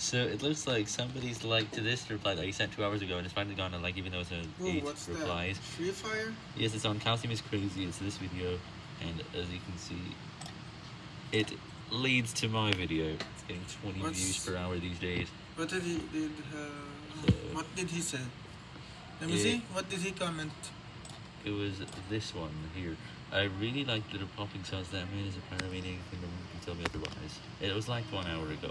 So it looks like somebody's liked to this reply that you sent two hours ago, and it's finally gone and like even though it's a Ooh, eight what's replies. that? Free Fire? Yes, it's on Calcium is Crazy. It's this video, and as you can see, it leads to my video. It's getting 20 What's- views per hour these days. What did he did? Uh, So- what did he say? Let me it, see. What did he comment? It was this one here. I really like the popping sounds that man made as a paramedic. You can tell me otherwise. It was like one hour ago.